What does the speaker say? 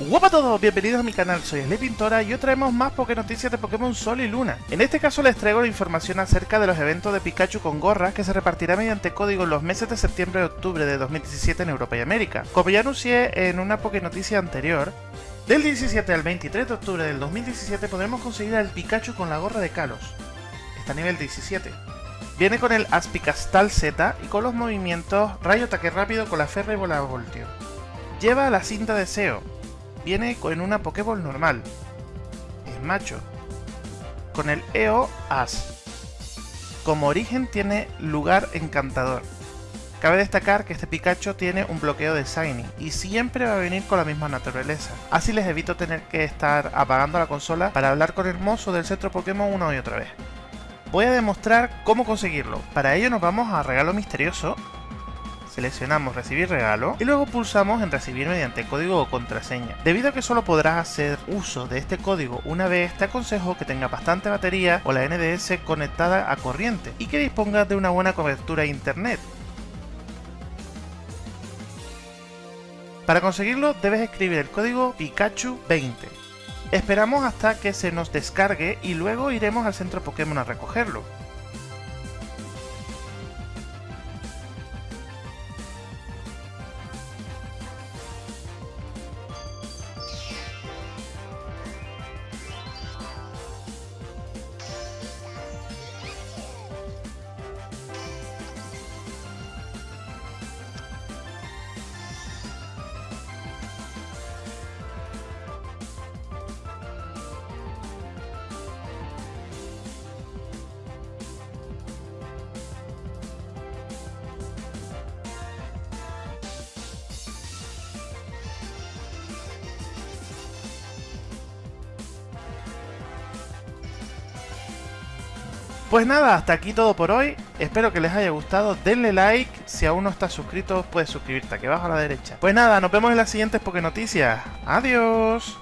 Hola a todos, bienvenidos a mi canal, soy Sly Pintora y hoy traemos más Poké Noticias de Pokémon Sol y Luna. En este caso les traigo la información acerca de los eventos de Pikachu con gorras que se repartirá mediante código en los meses de septiembre y octubre de 2017 en Europa y América. Como ya anuncié en una Poké Noticia anterior, del 17 al 23 de octubre del 2017 podremos conseguir al Pikachu con la gorra de Kalos. Está a nivel 17. Viene con el Aspicastal Z y con los movimientos Rayo Ataque Rápido con la Ferra y Bola Voltio. Lleva la cinta de SEO, viene con una Pokéball normal. Es macho. Con el EO As. Como origen tiene lugar encantador. Cabe destacar que este Pikachu tiene un bloqueo de Shiny y siempre va a venir con la misma naturaleza. Así les evito tener que estar apagando la consola para hablar con el mozo del centro Pokémon una y otra vez. Voy a demostrar cómo conseguirlo. Para ello nos vamos a regalo misterioso seleccionamos recibir regalo y luego pulsamos en recibir mediante código o contraseña. Debido a que solo podrás hacer uso de este código una vez, te aconsejo que tenga bastante batería o la NDS conectada a corriente y que dispongas de una buena cobertura internet. Para conseguirlo debes escribir el código Pikachu20. Esperamos hasta que se nos descargue y luego iremos al centro Pokémon a recogerlo. Pues nada, hasta aquí todo por hoy. Espero que les haya gustado. Denle like. Si aún no estás suscrito, puedes suscribirte aquí abajo a la derecha. Pues nada, nos vemos en las siguientes Poké Noticias. Adiós.